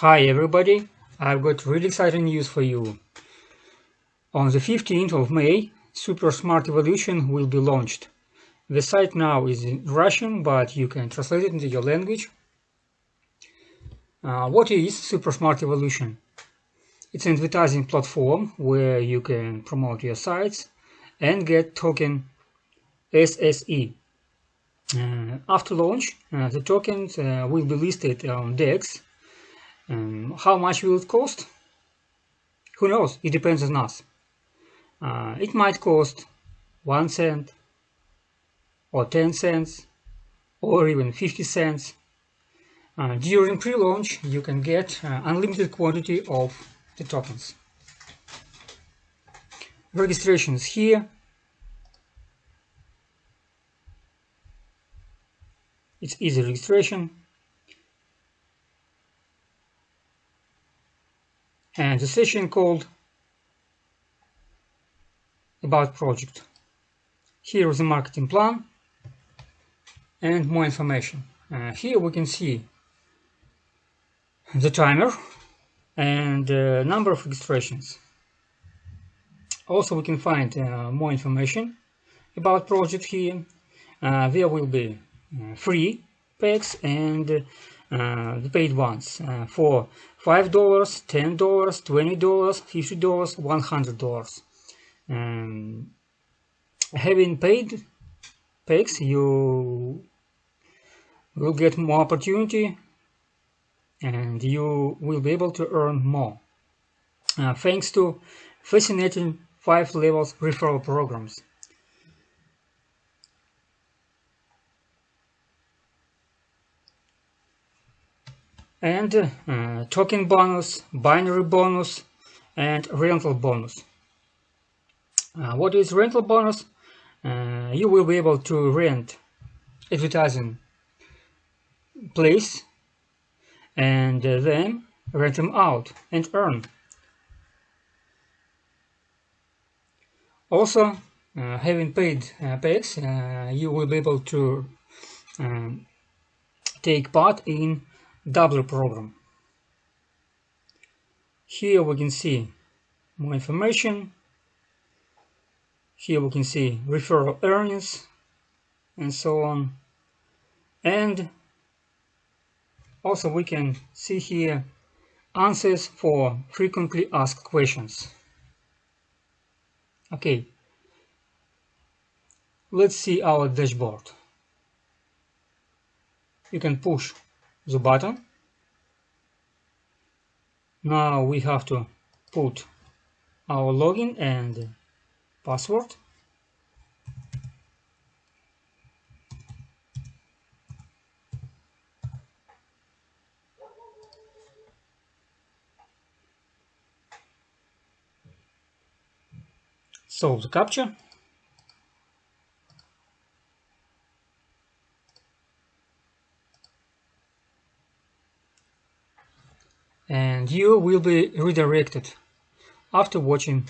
Hi everybody, I've got really exciting news for you. On the 15th of May, Super Smart Evolution will be launched. The site now is in Russian, but you can translate it into your language. Uh, what is Super Smart Evolution? It's an advertising platform where you can promote your sites and get token SSE. Uh, after launch, uh, the tokens uh, will be listed on DEX. Um, how much will it cost? Who knows? It depends on us. Uh, it might cost 1 cent or 10 cents or even 50 cents. Uh, during pre-launch, you can get uh, unlimited quantity of the tokens. Registration is here. It's easy registration. And the session called About Project. Here is the marketing plan and more information. Uh, here we can see the timer and uh, number of registrations. Also we can find uh, more information about project here. Uh, there will be uh, free packs and uh, the paid ones uh, for $5, $10, $20, $50, $100. Um, having paid packs, you will get more opportunity and you will be able to earn more. Uh, thanks to fascinating five levels referral programs. And uh, token bonus, binary bonus, and rental bonus. Uh, what is rental bonus? Uh, you will be able to rent advertising place and then rent them out and earn. Also, uh, having paid uh, packs, uh, you will be able to um, take part in Doubler program. Here we can see more information. Here we can see referral earnings and so on. And also we can see here answers for frequently asked questions. Okay, let's see our dashboard. You can push the button. Now we have to put our login and password. Solve the captcha. And you will be redirected after watching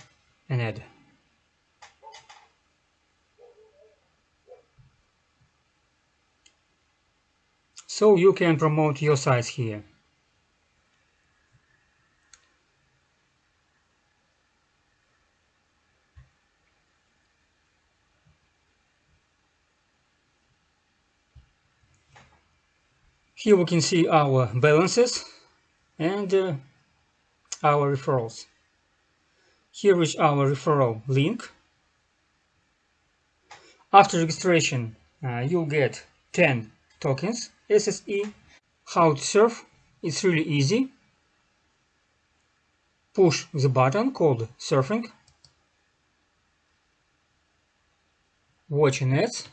an ad. So you can promote your sites here. Here we can see our balances and uh, our referrals. Here is our referral link. After registration, uh, you'll get 10 tokens SSE. How to serve? It's really easy. Push the button called surfing. Watch an ads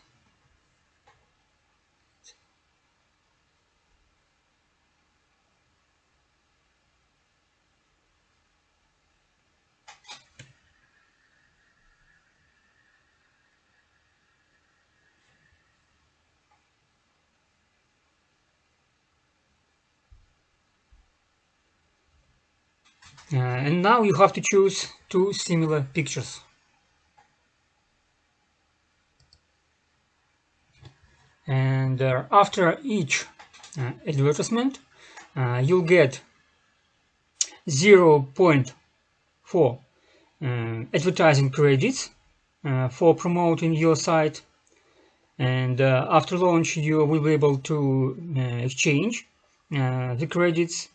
Uh, and now you have to choose two similar pictures. And uh, after each uh, advertisement, uh, you'll get 0.4 uh, advertising credits uh, for promoting your site and after launch you will be able to exchange the credits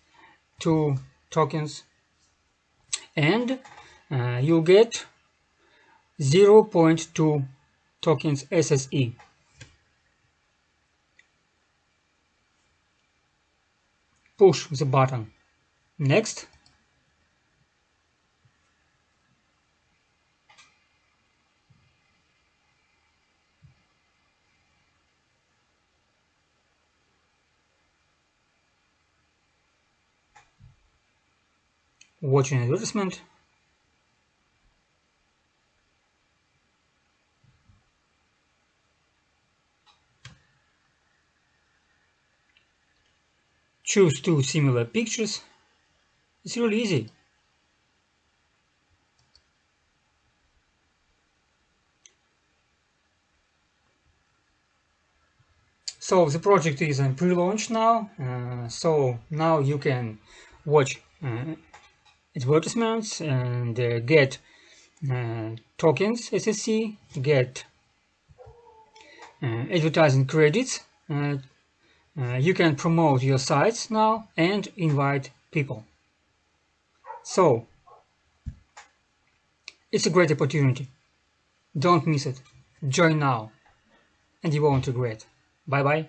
to tokens and uh, you'll get 0.2 tokens SSE push the button. Next watching advertisement. Choose two similar pictures. It's really easy. So the project is in pre-launch now uh, so now you can watch uh, advertisements and uh, get uh, tokens SSE, get uh, advertising credits. Uh, uh, you can promote your sites now and invite people. So it's a great opportunity. Don't miss it. Join now and you won't regret. Bye bye.